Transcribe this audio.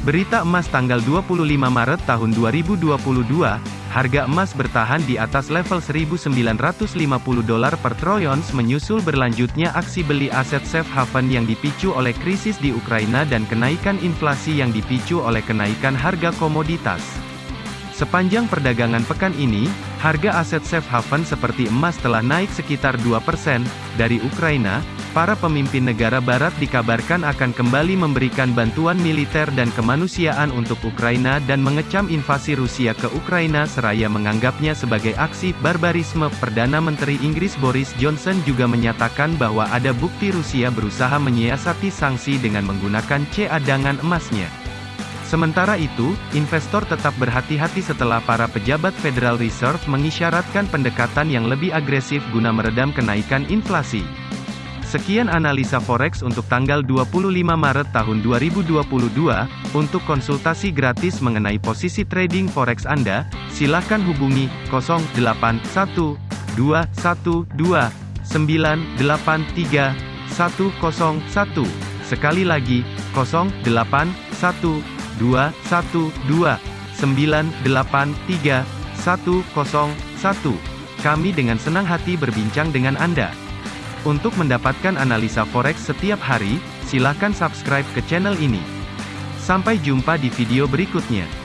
Berita emas tanggal 25 Maret tahun 2022, harga emas bertahan di atas level 1950 dolar per troy ounce menyusul berlanjutnya aksi beli aset safe haven yang dipicu oleh krisis di Ukraina dan kenaikan inflasi yang dipicu oleh kenaikan harga komoditas. Sepanjang perdagangan pekan ini, harga aset safe haven seperti emas telah naik sekitar 2% dari Ukraina, para pemimpin negara barat dikabarkan akan kembali memberikan bantuan militer dan kemanusiaan untuk Ukraina dan mengecam invasi Rusia ke Ukraina seraya menganggapnya sebagai aksi barbarisme. Perdana Menteri Inggris Boris Johnson juga menyatakan bahwa ada bukti Rusia berusaha menyiasati sanksi dengan menggunakan cadangan emasnya. Sementara itu, investor tetap berhati-hati setelah para pejabat Federal Reserve mengisyaratkan pendekatan yang lebih agresif guna meredam kenaikan inflasi. Sekian analisa forex untuk tanggal 25 Maret tahun 2022. Untuk konsultasi gratis mengenai posisi trading forex Anda, silakan hubungi 081212983101. Sekali lagi, 081212983101. Kami dengan senang hati berbincang dengan Anda. Untuk mendapatkan analisa forex setiap hari, silakan subscribe ke channel ini. Sampai jumpa di video berikutnya.